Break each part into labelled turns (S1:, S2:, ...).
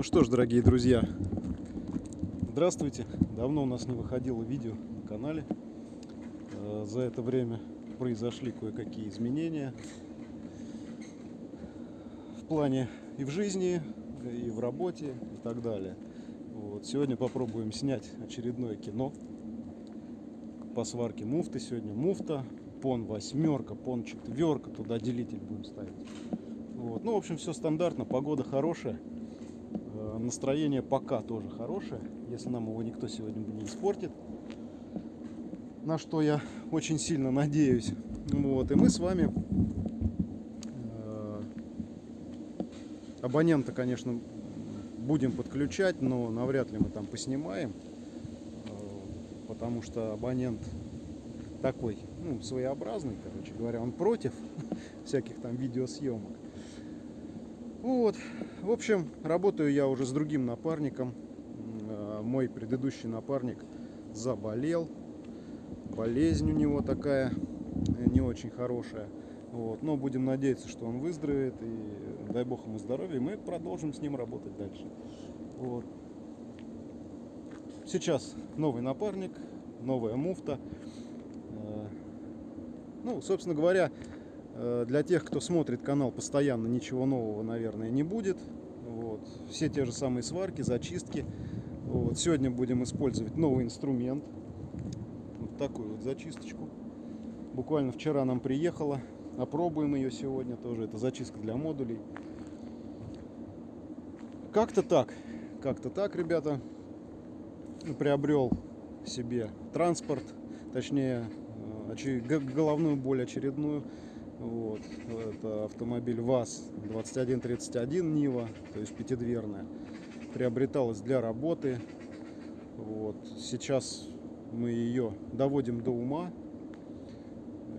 S1: Ну что ж, дорогие друзья, здравствуйте. Давно у нас не выходило видео на канале. Э, За это время произошли кое-какие изменения в плане и в жизни, и в работе, и так далее. Вот. Сегодня попробуем снять очередное кино по сварке муфты. Сегодня муфта, пон восьмерка, пон четверка, туда делитель будем ставить. Вот. Ну, в общем, все стандартно, погода хорошая. Настроение пока тоже хорошее, если нам его никто сегодня не испортит. На что я очень сильно надеюсь. Вот. И мы с вами э, абонента, конечно, будем подключать, но навряд ли мы там поснимаем. Э, Потому что абонент такой, ну, своеобразный, короче говоря, он против всяких там видеосъемок. Вот, в общем, работаю я уже с другим напарником. Э, Мой предыдущий напарник заболел. Болезнь у него такая э, не очень хорошая. Вот. Но будем надеяться, что он выздоровеет и дай бог ему здоровья. Мы продолжим с ним работать дальше. Вот. Сейчас новый напарник, новая муфта. Э, Ну, собственно говоря, Для тех, кто смотрит канал постоянно, ничего нового, наверное, не будет. Вот. Все те же самые сварки, зачистки. Вот. Сегодня будем использовать новый инструмент. Вот такую вот зачисточку. Буквально вчера нам приехала. Опробуем ее сегодня тоже. Это зачистка для модулей. Как-то так. Как-то так, ребята. Приобрел себе транспорт. Точнее, э, головную боль очередную. Вот. Это автомобиль ВАЗ-2131 Нива, то есть пятидверная. Приобреталась для работы. Вот. Сейчас мы ее доводим до ума.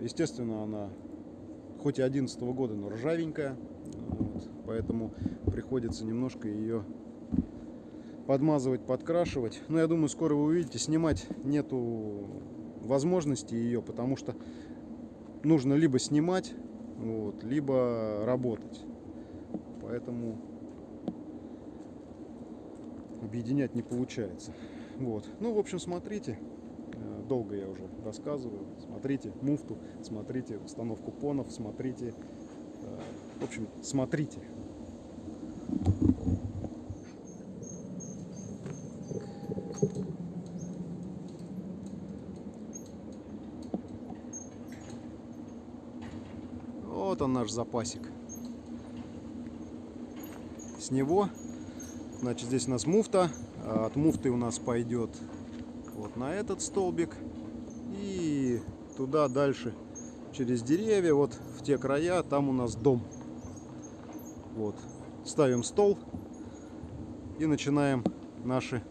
S1: Естественно, она хоть и 11 года, но ржавенькая. Вот. Поэтому приходится немножко ее подмазывать, подкрашивать. Но я думаю, скоро вы увидите, снимать нету возможности ее, потому что нужно либо снимать, вот, либо работать. Поэтому объединять не получается. Вот. Ну, в общем, смотрите. Э, Долго я уже рассказываю. Смотрите муфту, смотрите установку понов, смотрите. э, В общем, смотрите. Вот он наш запасик. С него, значит, здесь у нас муфта. а От муфты у нас пойдет вот на этот столбик. И туда дальше через деревья, вот в те края, там у нас дом. Вот. Ставим стол и начинаем наши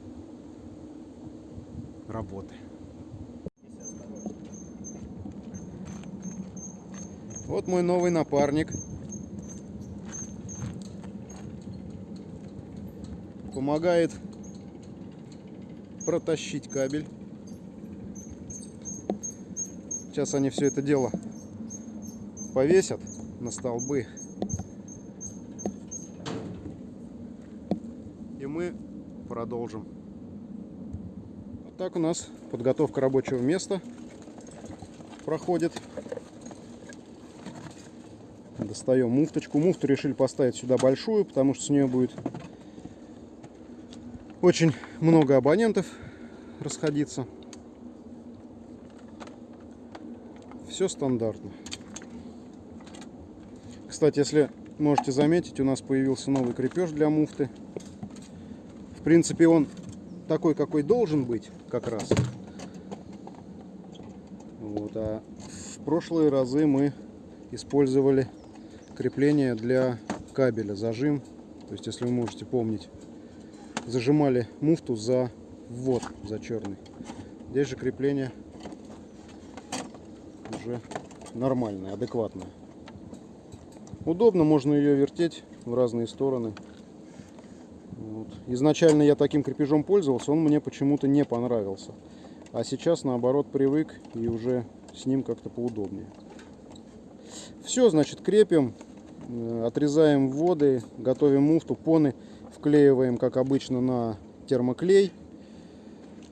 S1: работы. Вот мой новый напарник. Помогает протащить кабель. Сейчас они все это дело повесят на столбы. И мы продолжим. Вот так у нас подготовка рабочего места проходит. Достаем муфточку. Муфту решили поставить сюда большую, потому что с нее будет очень много абонентов расходиться. Все стандартно. Кстати, если можете заметить, у нас появился новый крепеж для муфты. В принципе, он такой, какой должен быть, как раз. Вот, а в прошлые разы мы использовали крепление для кабеля, зажим. То есть, если вы можете помнить, зажимали муфту за ввод, за черный. Здесь же крепление уже нормальное, адекватное. Удобно, можно ее вертеть в разные стороны. Вот. Изначально я таким крепежом пользовался, он мне почему-то не понравился. А сейчас наоборот привык и уже с ним как-то поудобнее. Все, значит, крепим, отрезаем вводы, готовим муфту, поны. Вклеиваем, как обычно, на термоклей.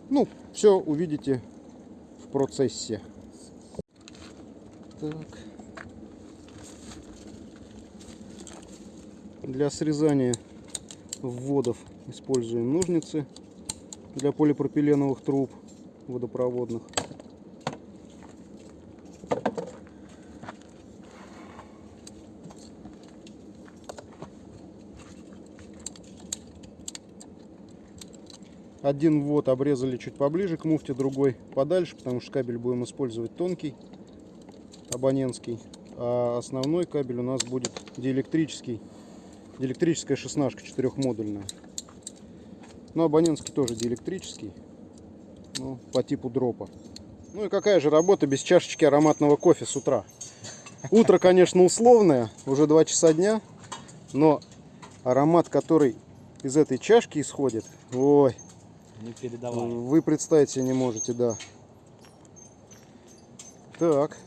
S1: Ну, все увидите в процессе. Так. Для срезания вводов используем ножницы для полипропиленовых труб водопроводных. Один ввод обрезали чуть поближе к муфте, другой подальше, потому что кабель будем использовать тонкий, абонентский. А основной кабель у нас будет диэлектрический, диэлектрическая шестнашка четырехмодульная. Но абонентский тоже диэлектрический, ну, по типу дропа. Ну и какая же работа без чашечки ароматного кофе с утра? Утро, конечно, условное, уже 2 часа дня, но аромат, который из этой чашки исходит, ой,
S2: Не передавали.
S1: вы представить себе не можете, да. Так.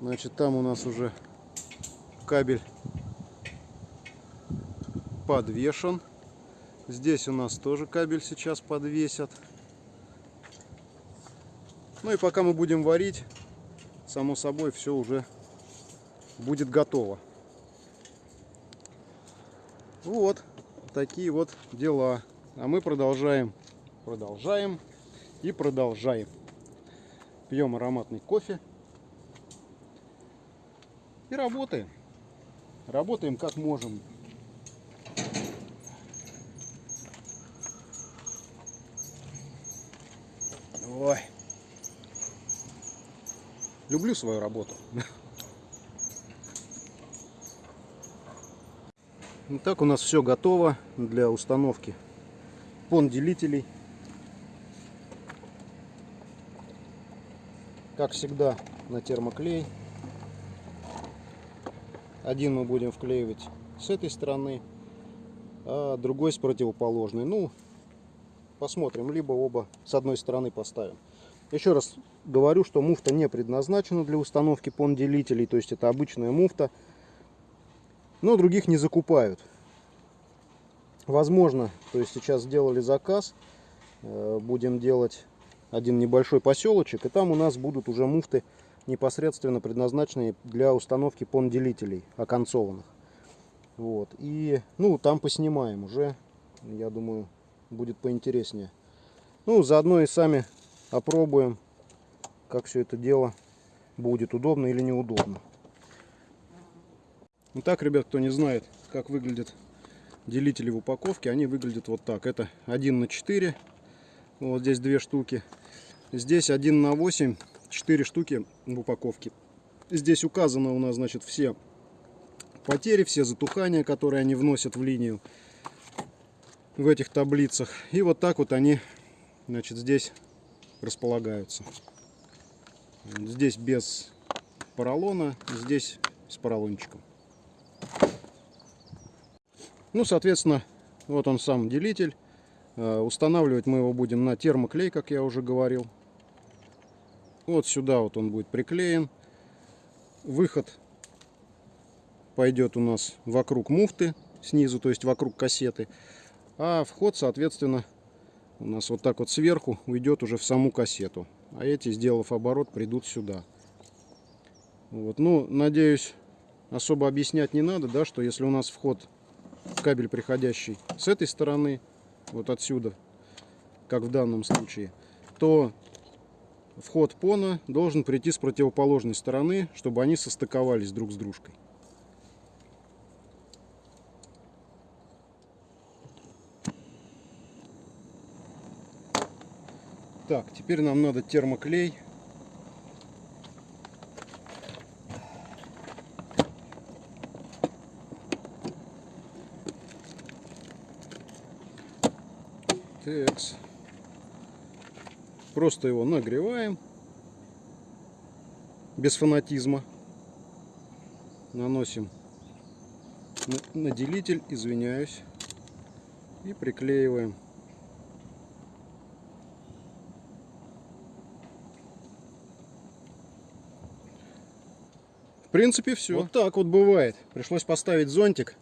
S1: Значит, там у нас уже кабель подвешен. Здесь у нас тоже кабель сейчас подвесят. Ну и пока мы будем варить, само собой, все уже будет готово. Вот такие вот дела. А мы продолжаем, продолжаем и продолжаем. Пьем ароматный кофе и работаем. Работаем как можем. Ой. Люблю свою работу. Итак, у нас все готово для установки пон-делителей. Как всегда на термоклей. Один мы будем вклеивать с этой стороны, а другой с противоположной. Ну, посмотрим, либо оба с одной стороны поставим. Еще раз говорю, что муфта не предназначена для установки пон-делителей, то есть это обычная муфта, но других не закупают. Возможно, то есть сейчас сделали заказ, э, будем делать один небольшой поселочек, и там у нас будут уже муфты непосредственно предназначенные для установки пон-делителей оконцованных. Вот. И, ну, там поснимаем уже, я думаю, будет поинтереснее. Ну, заодно и сами опробуем, как все это дело будет, удобно или неудобно. Итак, ребят, кто не знает, как выглядят делители в упаковке, они выглядят вот так. Это 1 на 4, вот здесь две штуки. Здесь 1 на 8, 4 штуки в упаковке. Здесь указано у нас, значит, все потери, все затухания, которые они вносят в линию в этих таблицах. И вот так вот они, значит, здесь располагаются. Здесь без поролона, здесь с поролончиком. Ну, соответственно, вот он сам делитель. Э, Устанавливать мы его будем на термоклей, как я уже говорил. Вот сюда вот он будет приклеен. Выход пойдет у нас вокруг муфты снизу, то есть вокруг кассеты. А вход, соответственно, у нас вот так вот сверху уйдет уже в саму кассету. А эти, сделав оборот, придут сюда. Вот. Ну, надеюсь, особо объяснять не надо, да, что если у нас вход кабель приходящий с этой стороны, вот отсюда, как в данном случае, то вход пона должен прийти с противоположной стороны, чтобы они состыковались друг с дружкой. Так, теперь нам надо термоклей. Просто его нагреваем. Без фанатизма. Наносим на, на делитель, извиняюсь. И приклеиваем. В принципе, все. Вот так вот бывает. Пришлось поставить зонтик.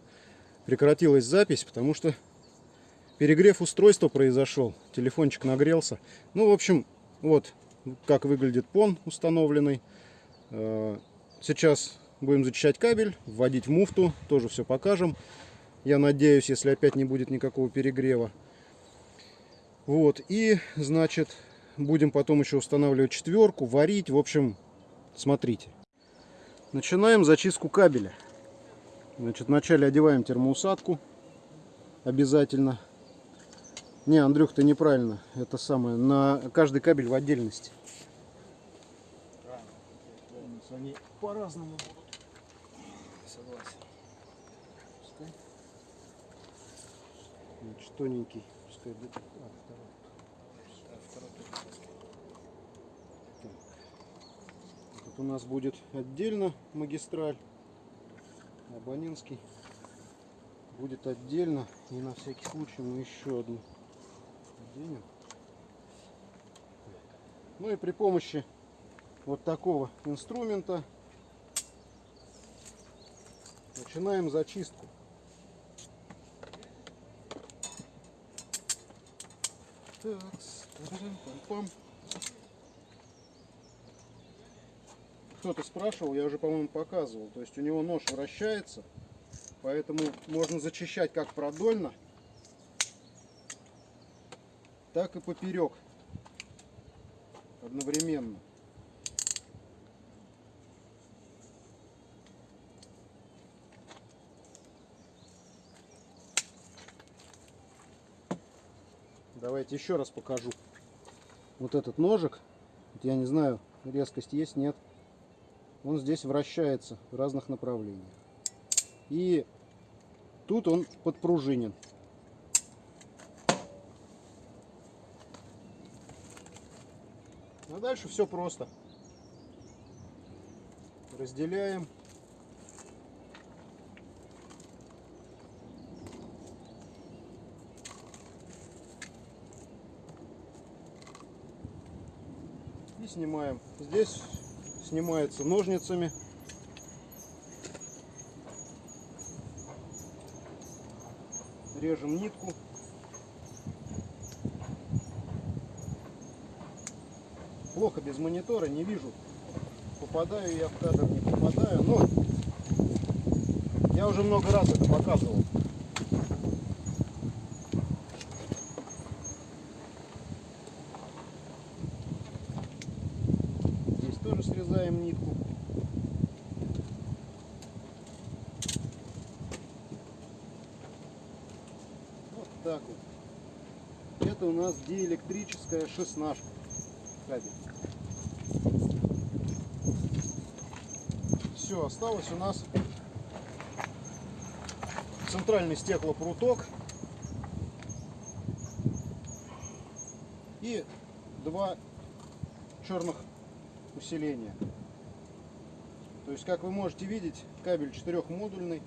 S1: прекратилась запись, потому что перегрев устройства произошел. Телефончик нагрелся. Ну, в общем, вот как выглядит пон установленный. Э, Сейчас будем зачищать кабель, вводить в муфту, тоже все покажем. Я надеюсь, если опять не будет никакого перегрева. Вот, и, значит, будем потом еще устанавливать четверку, варить. В общем, смотрите. Начинаем зачистку кабеля. Значит, вначале одеваем термоусадку. Обязательно. Не, Андрюх, ты неправильно. Это самое. На каждый кабель в отдельности. Они по-разному будут. Согласен. Пускай. Значит, тоненький. Пускай будет. А, второй. А, второй. Так. Тут у нас будет отдельно магистраль. Абонентский будет отдельно. И на всякий случай мы еще одну оденем. Ну и при помощи вот такого инструмента начинаем зачистку. Так, пам-пам. Кто-то спрашивал, я уже, по-моему, показывал. То есть у него нож вращается, поэтому можно зачищать как продольно, так и поперек одновременно. Давайте еще раз покажу. Вот этот ножик, я не знаю, резкость есть, нет. Он здесь вращается в разных направлениях. И тут он подпружинен. А дальше все просто. Разделяем. И снимаем. Здесь снимается ножницами. Режем нитку. Плохо без монитора, не вижу. Попадаю я в кадр, не попадаю. Но я уже много раз это показывал. Здесь тоже срезаем нитку. Вот так вот. Это у нас диэлектрическая шестнашка кабель. Все, осталось у нас центральный стеклопруток и два черных усиления. То есть, как вы можете видеть, кабель четырехмодульный.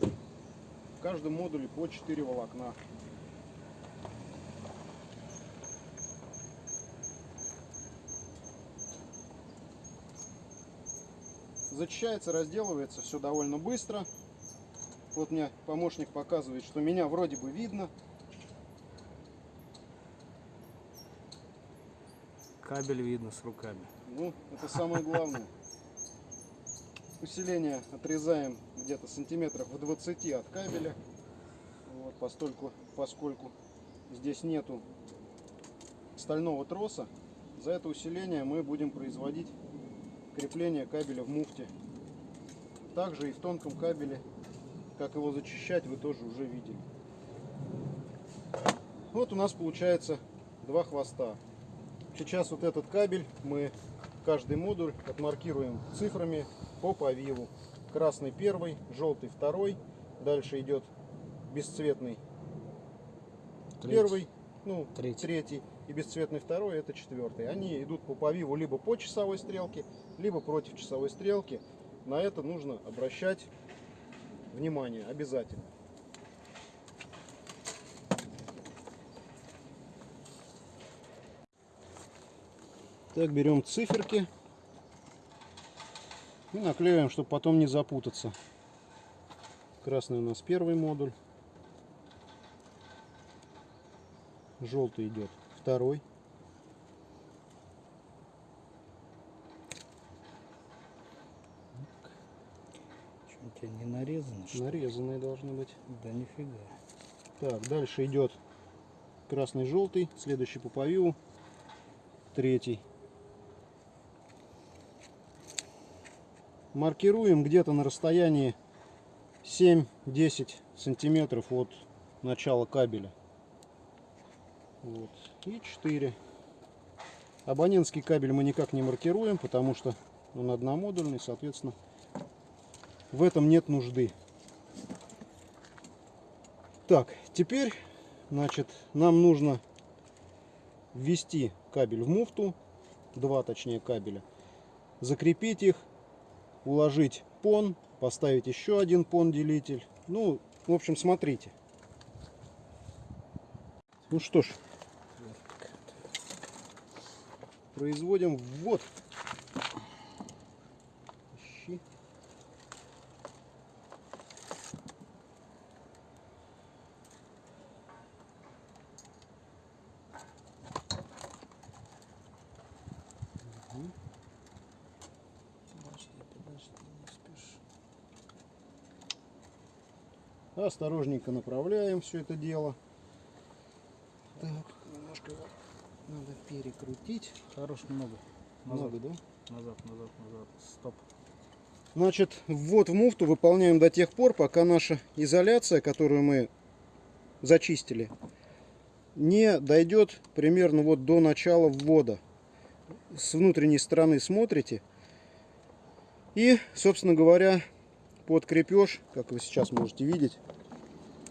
S1: В каждом модуле по 4 волокна. Зачищается, разделывается все довольно быстро. Вот мне помощник показывает, что меня вроде бы видно.
S2: Кабель видно с руками.
S1: Ну, это самое главное. Усиление отрезаем где-то сантиметров в 20 от кабеля. Вот, постольку, поскольку здесь нету стального троса, за это усиление мы будем производить крепление кабеля в муфте. Также и в тонком кабеле, как его зачищать, вы тоже уже видели. Вот у нас получается два хвоста. Сейчас вот этот кабель мы каждый модуль отмаркируем цифрами по повиву. Красный первый, желтый второй, дальше идет бесцветный
S2: Третий.
S1: первый, ну,
S2: Третий.
S1: третий и бесцветный второй это четвертый. Они идут по повиву либо по часовой стрелке, либо против часовой стрелки. На это нужно обращать внимание обязательно. Так, берем циферки и наклеиваем, чтобы потом не запутаться. Красный у нас первый модуль. Желтый идет второй.
S2: Что, у тебя не нарезано, что?
S1: Нарезанные должны быть.
S2: Да нифига.
S1: Так, дальше идет красный-желтый, следующий по повиву, третий. Маркируем где-то на расстоянии 7-10 сантиметров от начала кабеля. Вот. И 4. Абонентский кабель мы никак не маркируем, потому что он одномодульный, соответственно, в этом нет нужды. Так, теперь, значит, нам нужно ввести кабель в муфту, два точнее кабеля, закрепить их, уложить пон, поставить еще один пон делитель. Ну, в общем, смотрите. Ну что ж, производим ввод. Ищи.
S2: Подожди, подожди, не спеши.
S1: Осторожненько направляем все это дело. Так, немножко его надо перекрутить.
S2: Хорош много. Назад,
S1: Много, да?
S2: назад, назад, назад. Стоп.
S1: Значит, ввод в муфту выполняем до тех пор, пока наша изоляция, которую мы зачистили, не дойдет примерно вот до начала ввода. С внутренней стороны смотрите. И, собственно говоря, под крепеж, как вы сейчас можете видеть,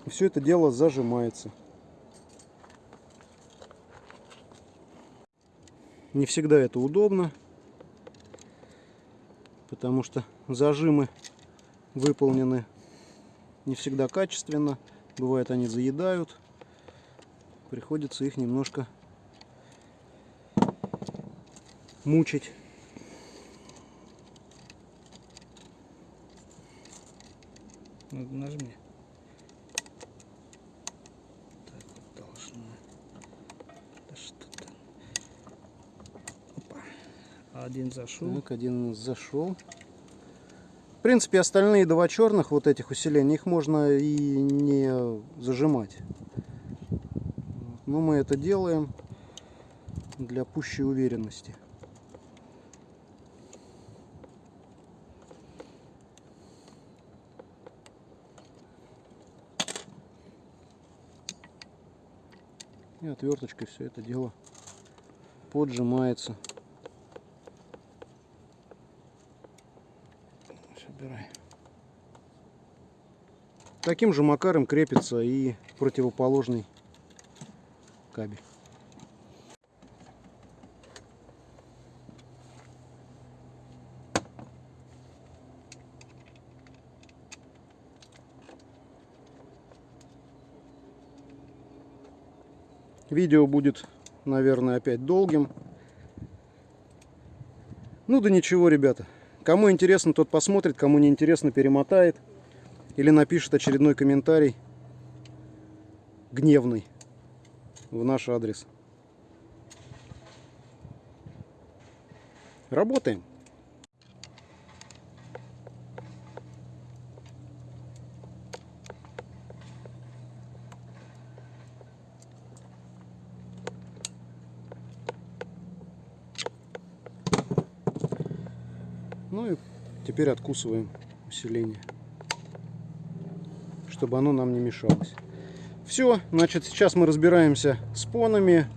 S1: все это дело зажимается. Не всегда это удобно, потому что зажимы выполнены не всегда качественно. Бывает они заедают. Приходится их немножко мучить.
S2: Нажми. Так вот должно. Да что там? Опа. Один зашел.
S1: Так, один зашел. В принципе, остальные два черных вот этих усилений, их можно и не зажимать. Но мы это делаем для пущей уверенности. И отверточкой все это дело поджимается. Собирай. Таким же макаром крепится и противоположный кабель. Видео будет, наверное, опять долгим. Ну да ничего, ребята. Кому интересно, тот посмотрит, кому не интересно, перемотает. Или напишет очередной комментарий гневный в наш адрес. Работаем. Ну и теперь откусываем усиление, чтобы оно нам не мешалось. Все, значит, сейчас мы разбираемся с понами,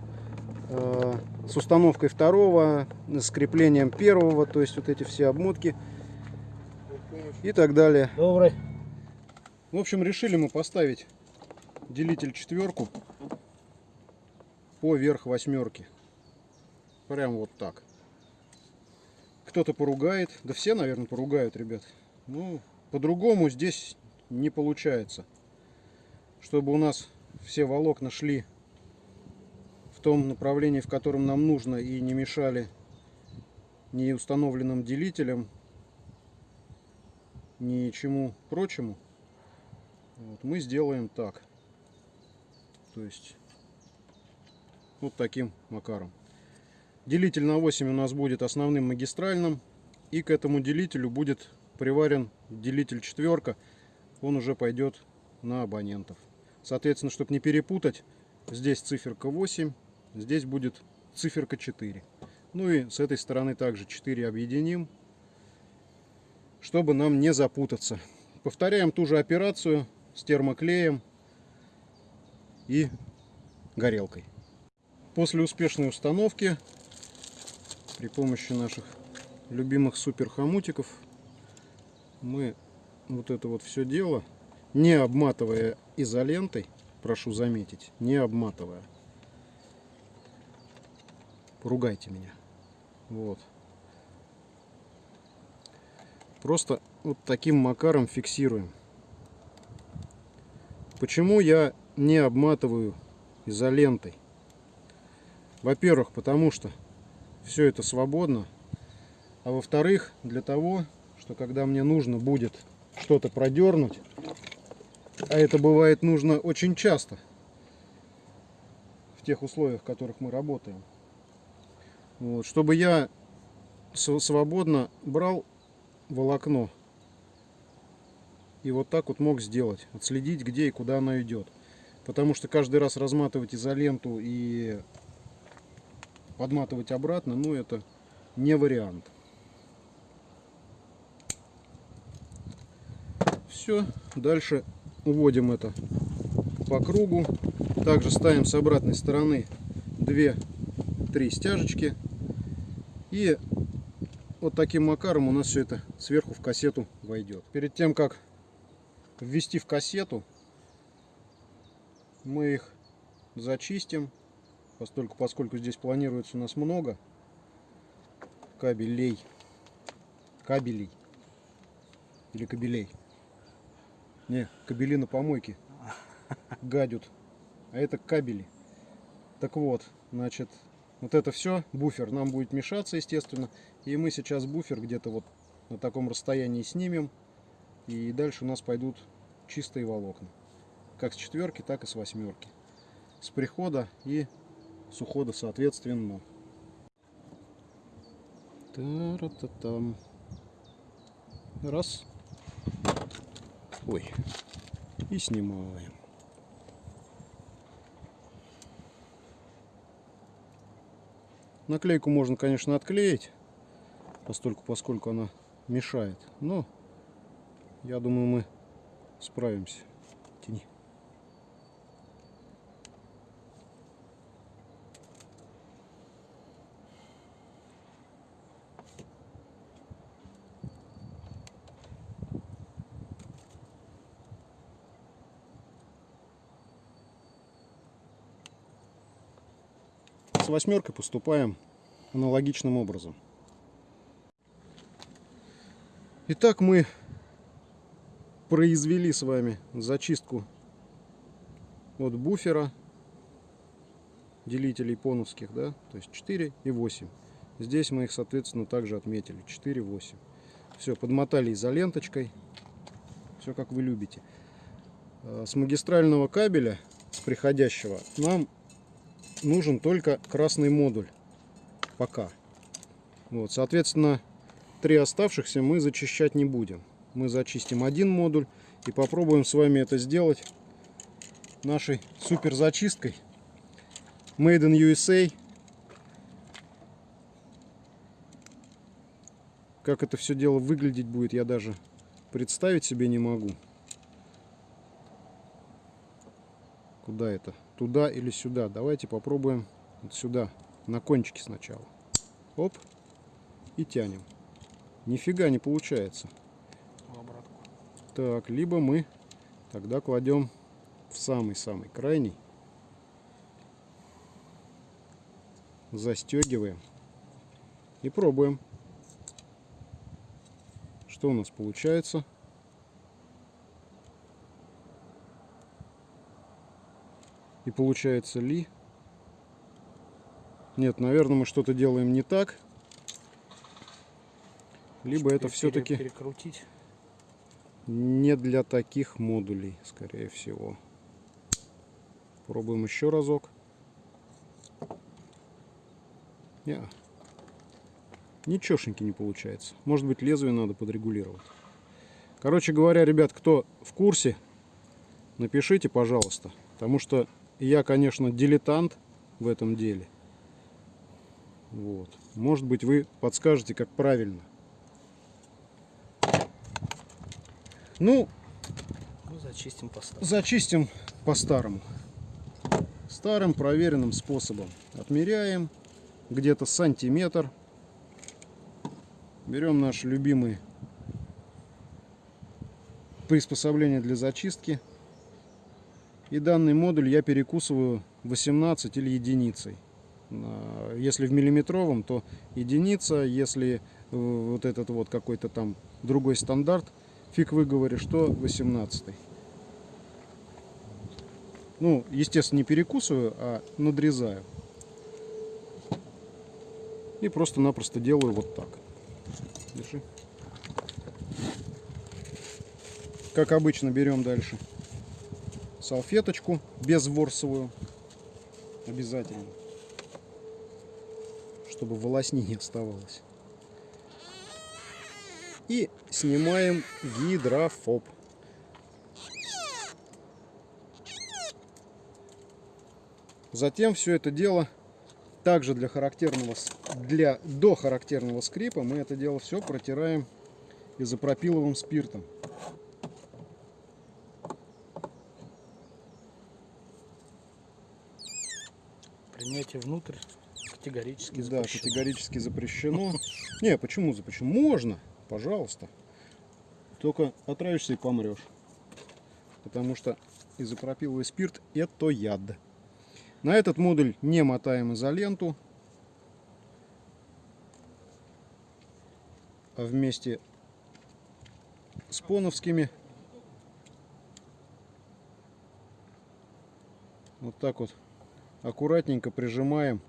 S1: э, с установкой второго, с креплением первого, то есть вот эти все обмотки и так далее.
S2: Добрый.
S1: В общем, решили мы поставить делитель четверку поверх восьмерки. Прям вот так. Кто-то поругает, да все, наверное, поругают, ребят. Ну, по-другому здесь не получается. Чтобы у нас все волокна шли в том направлении, в котором нам нужно, и не мешали ни установленным делителям, ни чему прочему. Вот, мы сделаем так. То есть вот таким макаром. Делитель на 8 у нас будет основным магистральным. И к этому делителю будет приварен делитель четверка. Он уже пойдет на абонентов. Соответственно, чтобы не перепутать, здесь циферка 8, здесь будет циферка 4. Ну и с этой стороны также 4 объединим, чтобы нам не запутаться. Повторяем ту же операцию с термоклеем и горелкой. После успешной установки при помощи наших любимых супер хомутиков мы вот это вот все дело, не обматывая изолентой, прошу заметить, не обматывая. Поругайте меня. Вот. Просто вот таким макаром фиксируем. Почему я не обматываю изолентой? Во-первых, потому что все это свободно. А во-вторых, для того, что когда мне нужно будет что-то продернуть, а это бывает нужно очень часто в тех условиях, в которых мы работаем, вот, чтобы я свободно брал волокно и вот так вот мог сделать, отследить, где и куда она идет. Потому что каждый раз разматывать изоленту и подматывать обратно, ну это не вариант. Все, дальше уводим это по кругу. Также ставим с обратной стороны 2-3 стяжечки. И вот таким макаром у нас все это сверху в кассету войдет. Перед тем, как ввести в кассету, мы их зачистим Поскольку, поскольку здесь планируется у нас много кабелей, кабелей или кабелей. Не, кабели на помойке гадят, а это кабели. Так вот, значит, вот это все, буфер нам будет мешаться, естественно. И мы сейчас буфер где-то вот на таком расстоянии снимем. И дальше у нас пойдут чистые волокна. Как с четверки, так и с восьмерки. С прихода и с ухода соответственно. Та-ра-та-там. Раз. Ой. И снимаем. Наклейку можно, конечно, отклеить, постольку, поскольку она мешает. Но я думаю, мы справимся. С восьмеркой поступаем аналогичным образом. Итак, мы произвели с вами зачистку от буфера делителей поновских, да, то есть 4 и 8. Здесь мы их, соответственно, также отметили 4, 8. Все, подмотали изоленточкой, все как вы любите. А, с магистрального кабеля, с приходящего, нам нужен только красный модуль. Пока. Вот, соответственно, три оставшихся мы зачищать не будем. Мы зачистим один модуль и попробуем с вами это сделать нашей супер зачисткой. Made in USA. Как это все дело выглядеть будет, я даже представить себе не могу. Куда это? Туда или сюда? Давайте попробуем вот сюда, на кончике сначала. Оп. И тянем. Нифига не получается. Так, либо мы тогда кладем в самый-самый крайний. Застегиваем. И пробуем. Что у нас получается? И получается ли? Нет, наверное, мы что-то делаем не так. Либо это все-таки...
S2: Перекрутить.
S1: не для таких модулей, скорее всего. Пробуем еще разок. Не. Ничешеньки не получается. Может быть лезвие надо подрегулировать. Короче говоря, ребят, кто в курсе, напишите, пожалуйста. Потому что я, конечно, дилетант в этом деле. Вот. Может быть, вы подскажете, как правильно. Ну,
S2: Ну, зачистим поставим.
S1: зачистим по-старому. Старым проверенным способом. Отмеряем где-то сантиметр. Берем наш любимый приспособление для зачистки. И данный модуль я перекусываю 18 или единицей. А, Если в миллиметровом, то единица. Если вот этот вот какой-то там другой стандарт, фиг выговоришь, что 18. Ну, естественно, не перекусываю, а надрезаю. И просто-напросто делаю вот так. Держи. Как обычно, берем дальше салфеточку безворсовую. Обязательно. Чтобы волосни не оставалось. И снимаем гидрофоб. Затем все это дело также для характерного для до характерного скрипа мы это дело все протираем изопропиловым спиртом.
S2: Принятие внутрь категорически
S1: Да,
S2: запрещено.
S1: категорически запрещено. Не, почему запрещено? Можно, пожалуйста. Только отравишься и помрешь. Потому что изопропиловый спирт это яд. На этот модуль не мотаем изоленту. А вместе с поновскими вот так вот аккуратненько прижимаем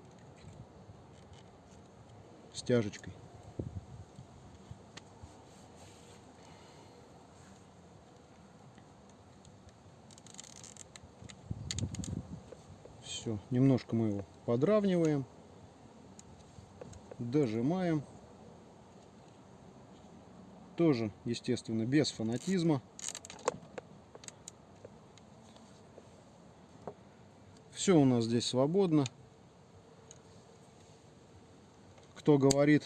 S1: стяжечкой. Все, немножко мы его подравниваем, дожимаем. Тоже, естественно, без фанатизма. Все у нас здесь свободно. Кто говорит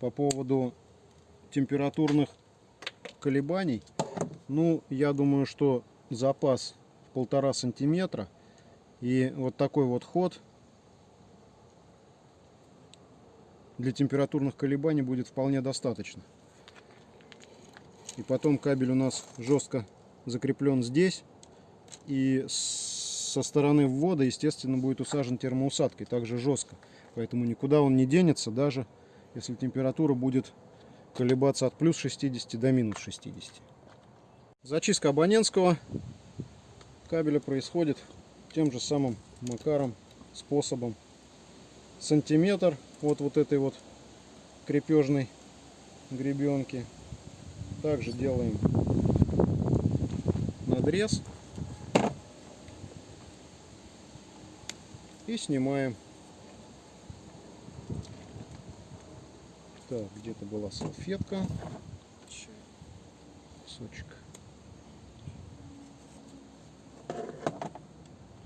S1: по поводу температурных колебаний, ну, я думаю, что запас в полтора сантиметра и вот такой вот ход для температурных колебаний будет вполне достаточно. И потом кабель у нас жестко закреплен здесь. И со стороны ввода, естественно, будет усажен термоусадкой, также жестко. Поэтому никуда он не денется, даже если температура будет колебаться от плюс 60 до минус 60. Зачистка абонентского кабеля происходит тем же самым макаром, способом. Сантиметр от вот этой вот крепежной гребенки. Также делаем надрез и снимаем. Так, где-то была салфетка. Кусочек.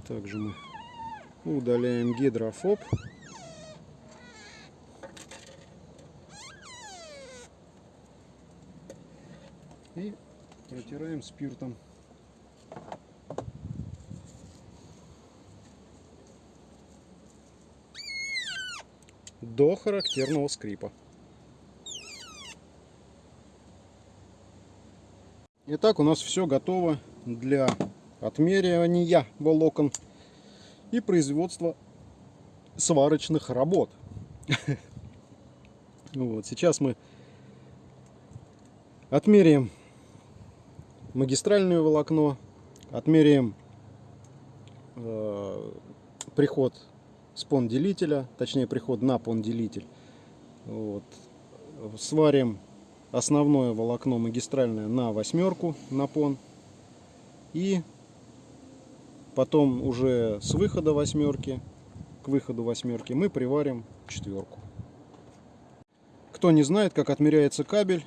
S1: Также мы удаляем гидрофоб. И протираем спиртом. До характерного скрипа. Итак, у нас все готово для отмеривания волокон и производства сварочных работ. Вот, сейчас мы отмеряем магистральное волокно, отмеряем э, приход спон-делителя, точнее приход на пон-делитель. Вот. Сварим основное волокно магистральное на восьмерку, на пон. И потом уже с выхода восьмерки к выходу восьмерки мы приварим четверку. Кто не знает, как отмеряется кабель,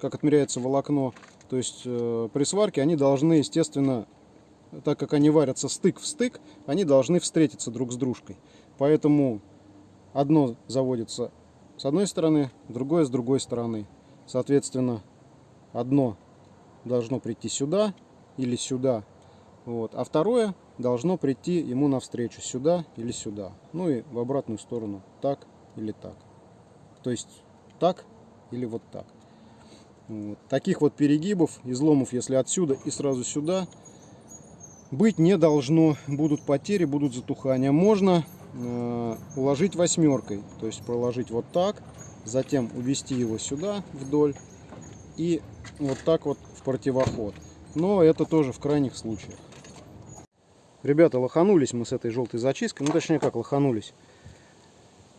S1: как отмеряется волокно, то есть э, при сварке они должны, естественно, так как они варятся стык в стык, они должны встретиться друг с дружкой. Поэтому одно заводится с одной стороны, другое с другой стороны. Соответственно, одно должно прийти сюда или сюда, вот, а второе должно прийти ему навстречу сюда или сюда. Ну и в обратную сторону, так или так. То есть так или вот так. Вот. Таких вот перегибов, изломов, если отсюда и сразу сюда, быть не должно. Будут потери, будут затухания. Можно э, уложить восьмеркой, то есть проложить вот так, затем увести его сюда вдоль и вот так вот в противоход. Но это тоже в крайних случаях. Ребята, лоханулись мы с этой желтой зачисткой. Ну, точнее, как лоханулись.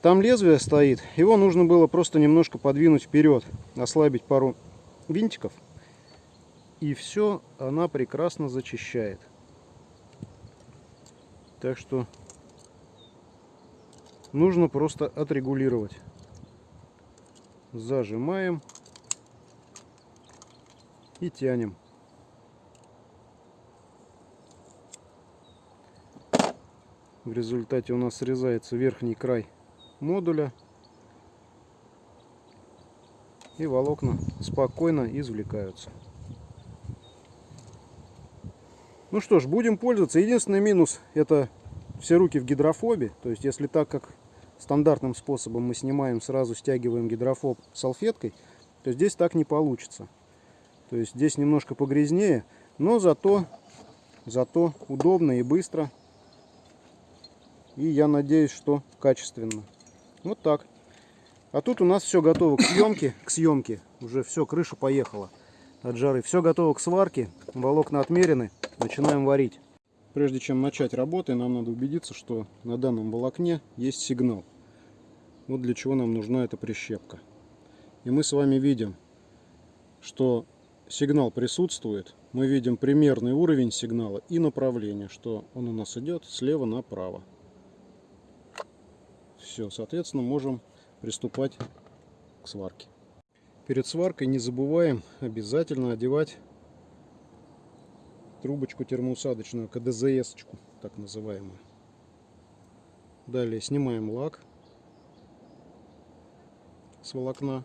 S1: Там лезвие стоит. Его нужно было просто немножко подвинуть вперед. Ослабить пару винтиков. И все она прекрасно зачищает. Так что нужно просто отрегулировать. Зажимаем и тянем. В результате у нас срезается верхний край модуля. И волокна спокойно извлекаются. Ну что ж, будем пользоваться. Единственный минус это все руки в гидрофобе. То есть если так как стандартным способом мы снимаем, сразу стягиваем гидрофоб салфеткой, то здесь так не получится. То есть здесь немножко погрязнее, но зато, зато удобно и быстро. И я надеюсь, что качественно. Вот так. А тут у нас все готово к съемке. К съемке. Уже все, крыша поехала от жары. Все готово к сварке. Волокна отмерены. Начинаем варить. Прежде чем начать работы, нам надо убедиться, что на данном волокне есть сигнал. Вот для чего нам нужна эта прищепка. И мы с вами видим, что сигнал присутствует. Мы видим примерный уровень сигнала и направление, что он у нас идет слева направо. Все, соответственно, можем приступать к сварке. Перед сваркой не забываем обязательно одевать трубочку термоусадочную, КДЗС, так называемую. Далее снимаем лак с волокна.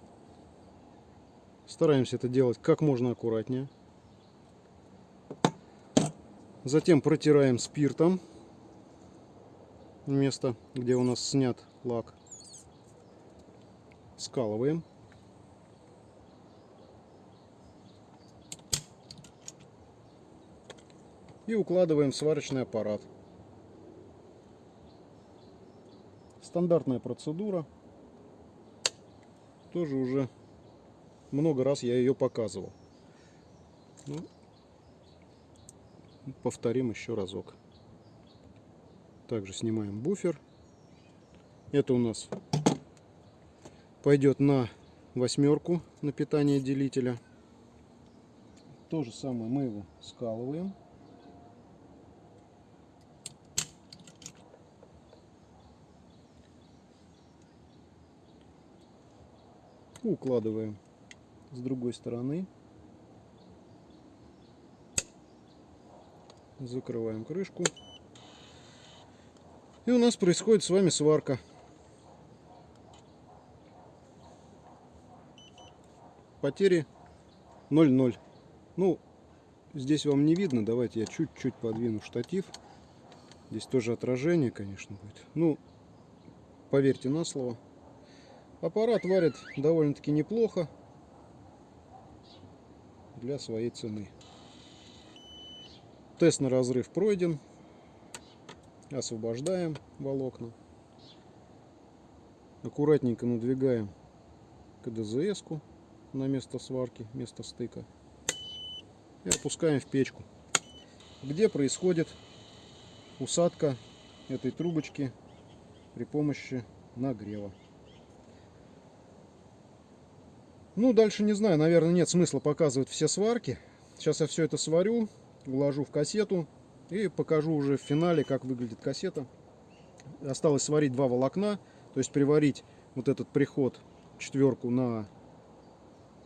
S1: Стараемся это делать как можно аккуратнее. Затем протираем спиртом место, где у нас снят лак. Скалываем. И укладываем сварочный аппарат. Стандартная процедура. Тоже уже много раз я ее показывал. Ну, повторим еще разок. Также снимаем буфер. Это у нас пойдет на восьмерку на питание делителя. То же самое мы его скалываем. Укладываем с другой стороны. Закрываем крышку. И у нас происходит с вами сварка. Потери 0,0. Ну, здесь вам не видно. Давайте я чуть-чуть подвину штатив. Здесь тоже отражение, конечно, будет. Ну, поверьте на слово. Аппарат варит довольно-таки неплохо для своей цены. Тест на разрыв пройден освобождаем волокна. Аккуратненько надвигаем КДЗС на место сварки, место стыка. И опускаем в печку, где происходит усадка этой трубочки при помощи нагрева. Ну, дальше не знаю, наверное, нет смысла показывать все сварки. Сейчас я все это сварю, вложу в кассету и покажу уже в финале, как выглядит кассета. Осталось сварить два волокна, то есть приварить вот этот приход четверку на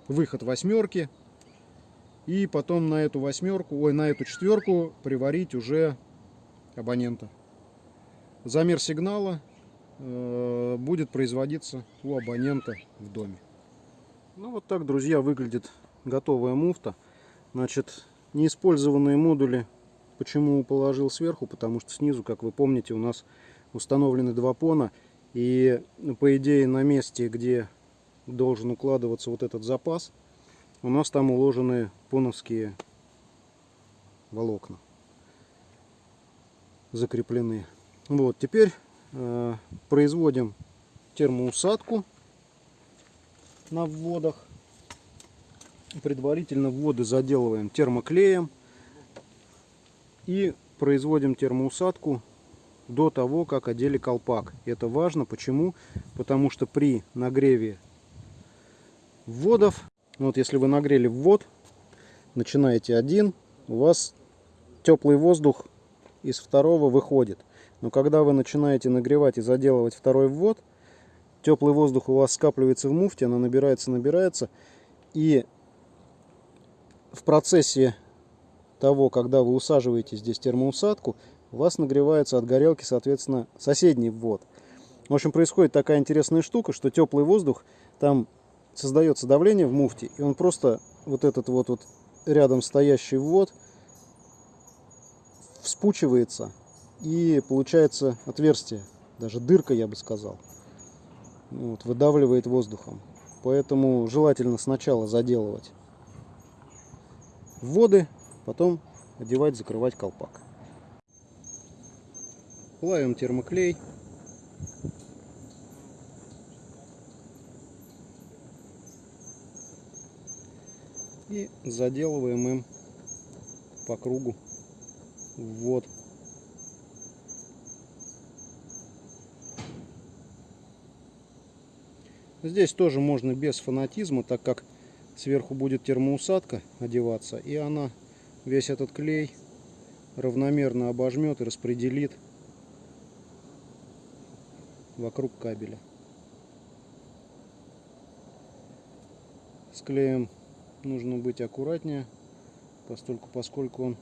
S1: выход восьмерки. И потом на эту восьмерку, ой, на эту четверку приварить уже абонента. Замер сигнала э, будет производиться у абонента в доме. Ну вот так, друзья, выглядит готовая муфта. Значит, неиспользованные модули почему положил сверху, потому что снизу, как вы помните, у нас установлены два пона. И по идее на месте, где должен укладываться вот этот запас, у нас там уложены поновские волокна закреплены. Вот, теперь э, производим термоусадку на вводах. Предварительно вводы заделываем термоклеем и производим термоусадку до того, как одели колпак. Это важно. Почему? Потому что при нагреве вводов, ну вот если вы нагрели ввод, начинаете один, у вас теплый воздух из второго выходит. Но когда вы начинаете нагревать и заделывать второй ввод, теплый воздух у вас скапливается в муфте, она набирается, набирается. И в процессе того, когда вы усаживаете здесь термоусадку, у вас нагревается от горелки, соответственно, соседний ввод. В общем, происходит такая интересная штука, что теплый воздух, там создается давление в муфте, и он просто вот этот вот, вот рядом стоящий ввод вспучивается, и получается отверстие, даже дырка, я бы сказал, вот, выдавливает воздухом. Поэтому желательно сначала заделывать вводы, потом одевать, закрывать колпак. Плавим термоклей. И заделываем им по кругу ввод. Здесь тоже можно без фанатизма, так как сверху будет термоусадка одеваться, и она весь этот клей равномерно обожмет и распределит вокруг кабеля. С клеем нужно быть аккуратнее, постольку, поскольку он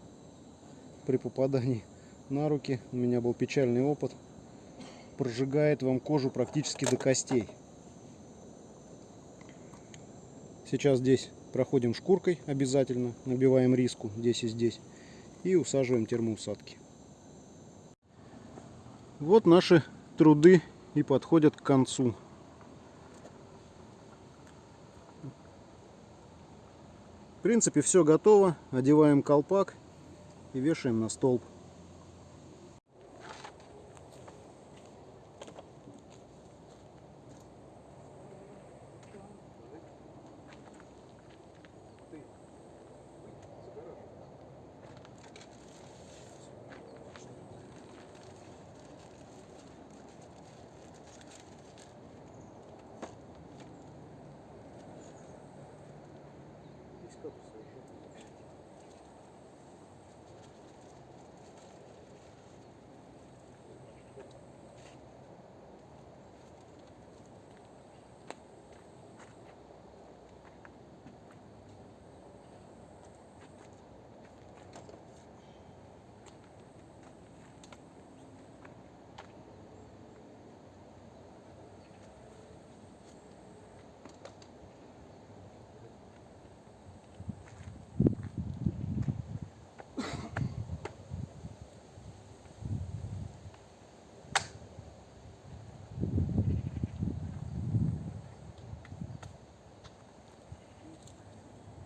S1: при попадании на руки, у меня был печальный опыт, прожигает вам кожу практически до костей. Сейчас здесь проходим шкуркой обязательно, набиваем риску здесь и здесь и усаживаем термоусадки. Вот наши труды и подходят к концу. В принципе все готово. Одеваем колпак и вешаем на столб.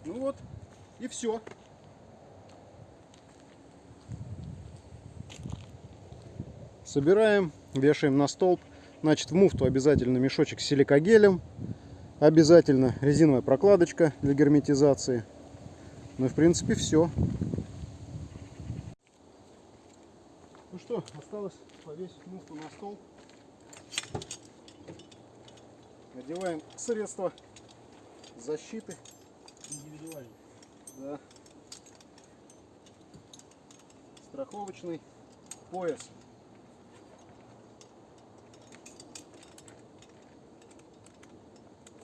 S1: Ну вот, и все. Собираем, вешаем на столб. Значит, в муфту обязательно мешочек с силикогелем. Обязательно резиновая прокладочка для герметизации. Ну и в принципе все. Ну что, осталось повесить муфту на стол. Надеваем средства защиты. Да. Страховочный пояс.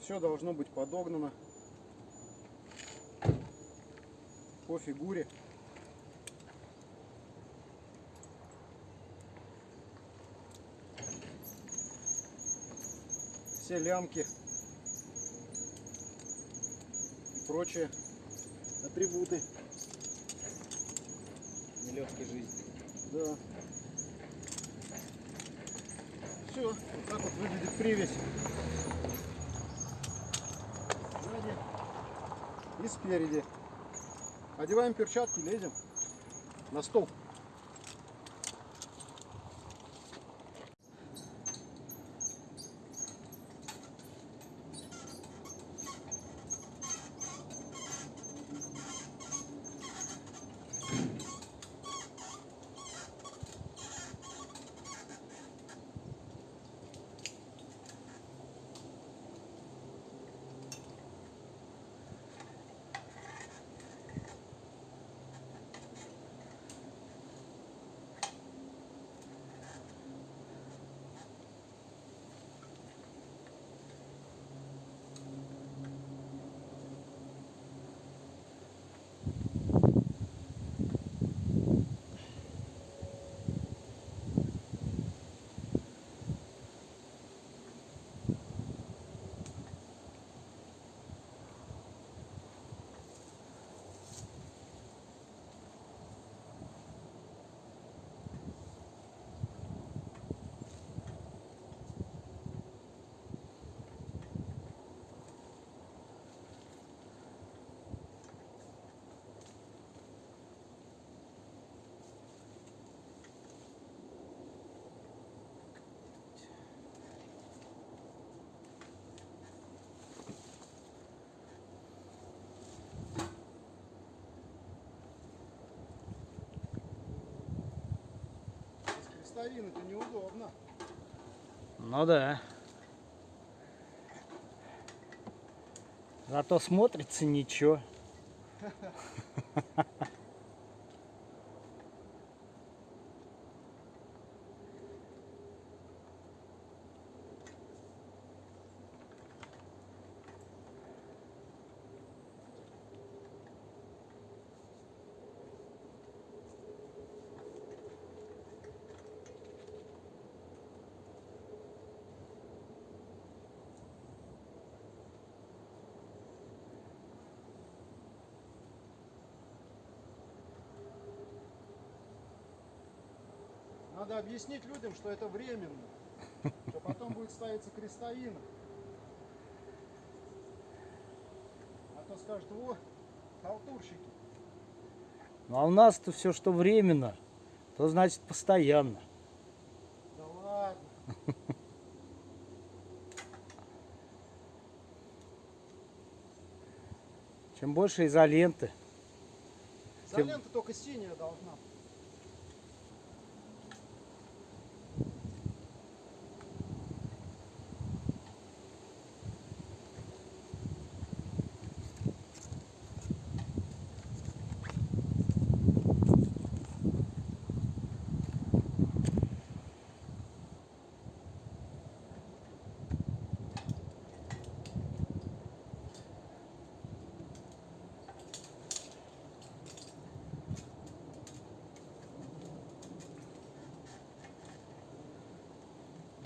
S1: Все должно быть подогнано по фигуре. Все лямки и прочие атрибуты.
S2: Нелегкой жизни.
S1: Да. Все, вот так вот выглядит привязь. Сзади и спереди. Одеваем перчатки, лезем на стол. Крестовин это неудобно.
S2: Ну да. Зато смотрится ничего.
S1: Надо объяснить людям, что это временно. Что потом будет ставиться крестовина. А то скажут, во, халтурщики.
S2: Ну а у нас-то все, что временно, то значит постоянно.
S1: Да ладно.
S2: Чем больше изоленты, Тем-
S1: Изолента только синяя должна. быть.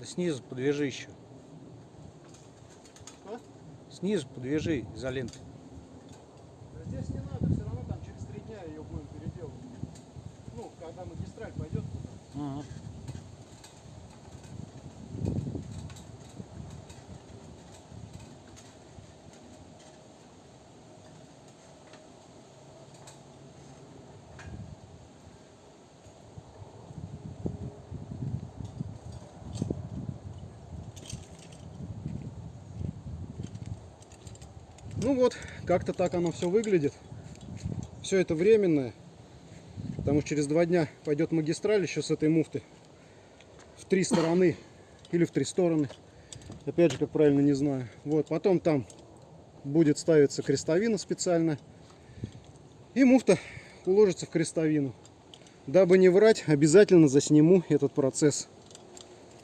S2: Снизу подвяжи еще. Снизу подвяжи изоленты.
S1: Да Здесь не надо, все равно там через три дня ее будем переделывать. Ну, когда магистраль пойдет туда.
S2: Мгм.
S1: Вот, как-то так оно все выглядит. Все это временное. Потому что через два дня пойдет магистраль еще с этой муфты. В три стороны или в три стороны. Опять же, как правильно, не знаю. Вот, потом там будет ставиться крестовина специально. И муфта уложится в крестовину. Дабы не врать, обязательно засниму этот процесс.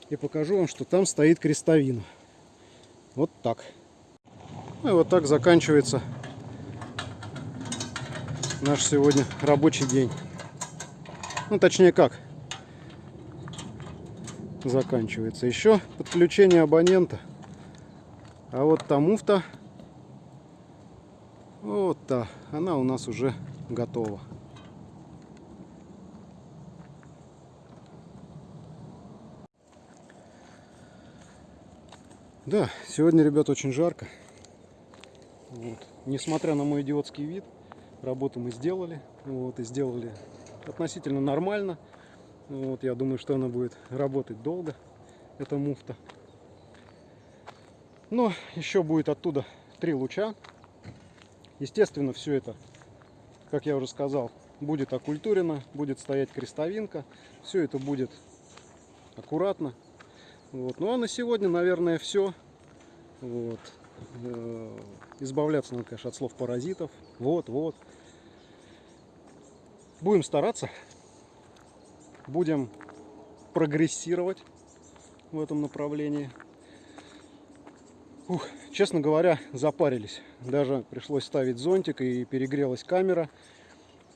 S1: И покажу вам, что там стоит крестовина. Вот так. Ну и вот так заканчивается наш сегодня рабочий день. Ну, точнее как, заканчивается. Еще подключение абонента. А вот та муфта, вот та, она у нас уже готова. Да, сегодня, ребят, очень жарко. Вот. Несмотря на мой идиотский вид, работу мы сделали. Вот, и сделали относительно нормально. Вот, я думаю, что она будет работать долго, эта муфта. Но еще будет оттуда три луча. Естественно, все это, как я уже сказал, будет окультурено, будет стоять крестовинка. Все это будет аккуратно. Вот. Ну а на сегодня, наверное, все. Вот. Э, Избавляться надо, конечно, от слов паразитов. Вот, вот. Будем стараться. Будем прогрессировать в этом направлении. Ух, честно говоря, запарились. Даже пришлось ставить зонтик и перегрелась камера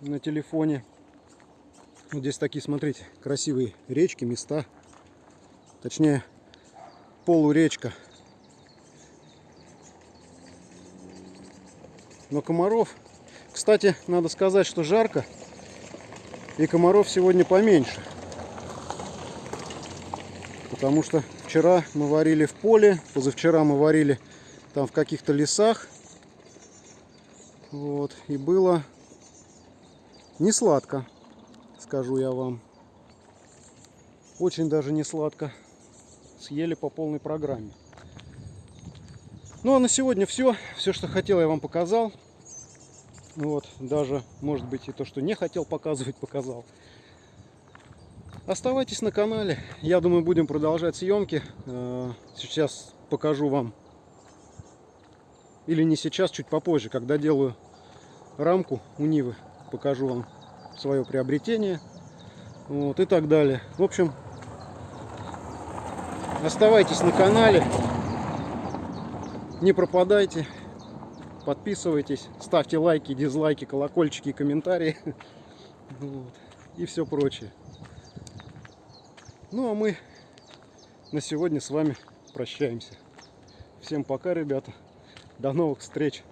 S1: на телефоне. Вот здесь такие, смотрите, красивые речки, места. Точнее, полуречка. Но комаров, кстати, надо сказать, что жарко. И комаров сегодня поменьше. Потому что вчера мы варили в поле, позавчера мы варили там в каких-то лесах. Вот. И было не сладко, скажу я вам. Очень даже не сладко. Съели по полной программе. Ну а на сегодня все. Все, что хотел, я вам показал. Вот, даже, может быть, и то, что не хотел показывать, показал. Оставайтесь на канале. Я думаю, будем продолжать съемки. Э, Сейчас покажу вам. Или не сейчас, чуть попозже, когда делаю рамку у Нивы. Покажу вам свое приобретение. Вот, и так далее. В общем, оставайтесь на канале. Не пропадайте. Подписывайтесь, ставьте лайки, дизлайки, колокольчики комментарии. Вот. И все прочее. Ну а мы на сегодня с вами прощаемся. Всем пока, ребята. До новых встреч.